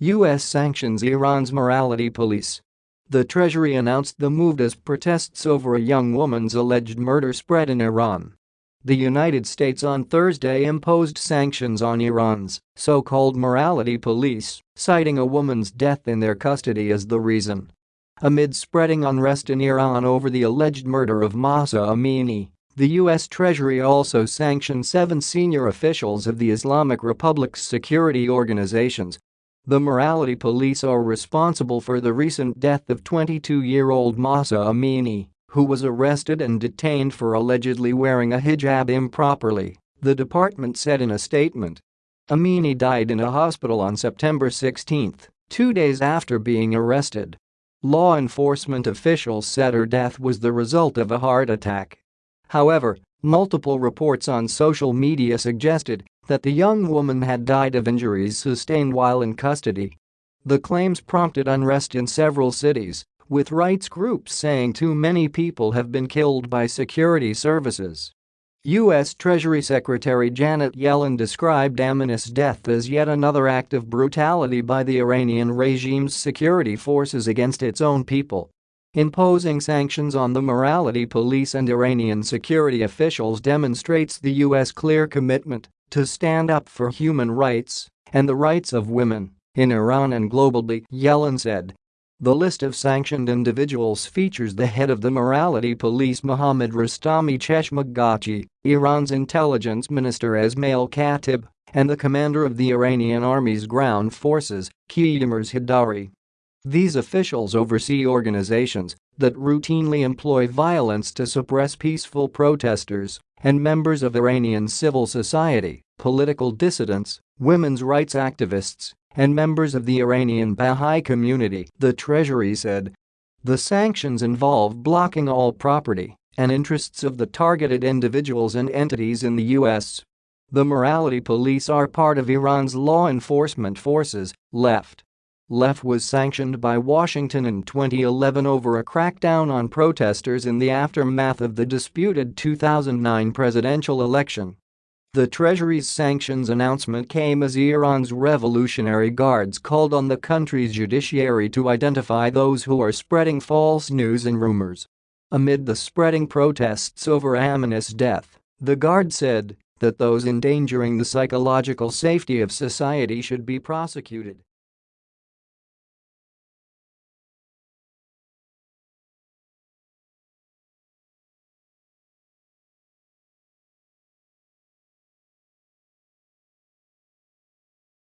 U.S. sanctions Iran's morality police. The Treasury announced the move as protests over a young woman's alleged murder spread in Iran. The United States on Thursday imposed sanctions on Iran's so-called morality police, citing a woman's death in their custody as the reason. Amid spreading unrest in Iran over the alleged murder of Mahsa Amini, the U.S. Treasury also sanctioned seven senior officials of the Islamic Republic's security organizations the morality police are responsible for the recent death of 22-year-old Mahsa Amini, who was arrested and detained for allegedly wearing a hijab improperly, the department said in a statement. Amini died in a hospital on September 16, two days after being arrested. Law enforcement officials said her death was the result of a heart attack. However, multiple reports on social media suggested that the young woman had died of injuries sustained while in custody. The claims prompted unrest in several cities, with rights groups saying too many people have been killed by security services. U.S. Treasury Secretary Janet Yellen described Amini's death as yet another act of brutality by the Iranian regime's security forces against its own people. Imposing sanctions on the morality police and Iranian security officials demonstrates the U.S. clear commitment to stand up for human rights and the rights of women in Iran and globally, Yellen said. The list of sanctioned individuals features the head of the morality police Mohammad Rostami Cheshmagachi, Iran's intelligence minister Esmail Khatib, and the commander of the Iranian army's ground forces, Kioumars Heidari. These officials oversee organizations that routinely employ violence to suppress peaceful protesters and members of Iranian civil society, political dissidents, women's rights activists, and members of the Iranian Baha'i community, the Treasury said. The sanctions involve blocking all property and interests of the targeted individuals and entities in the U.S. The morality police are part of Iran's law enforcement forces, LEF LEF was sanctioned by Washington in 2011 over a crackdown on protesters in the aftermath of the disputed 2009 presidential election. The Treasury's sanctions announcement came as Iran's Revolutionary Guards called on the country's judiciary to identify those who are spreading false news and rumors. Amid the spreading protests over Amini's death, the Guard said that those endangering the psychological safety of society should be prosecuted.